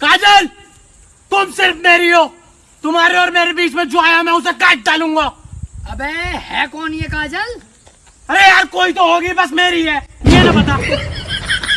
काजल तुम सिर्फ़ मेरी हो। तुम्हारे और मेरे बीच में जो आया मैं उसे काट डालूँगा। अबे है कौन ये काजल? अरे यार कोई तो होगी बस मेरी है। ये ना बता।